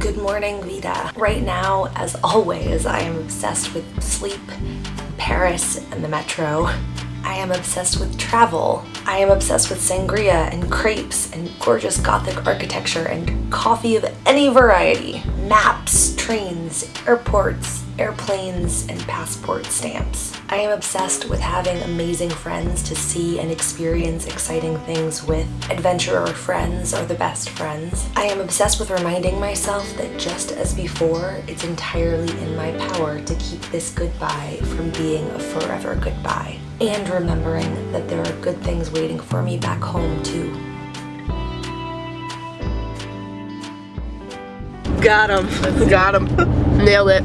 Good morning, Vida. Right now, as always, I am obsessed with sleep, Paris, and the metro. I am obsessed with travel. I am obsessed with sangria and crepes and gorgeous gothic architecture and coffee of any variety. Maps, trains, airports, airplanes, and passport stamps. I am obsessed with having amazing friends to see and experience exciting things with. Adventurer friends are the best friends. I am obsessed with reminding myself that just as before, it's entirely in my power to keep this goodbye from being a forever goodbye. And remembering that there are good things waiting for me back home too. Got him. Got him. Nailed it.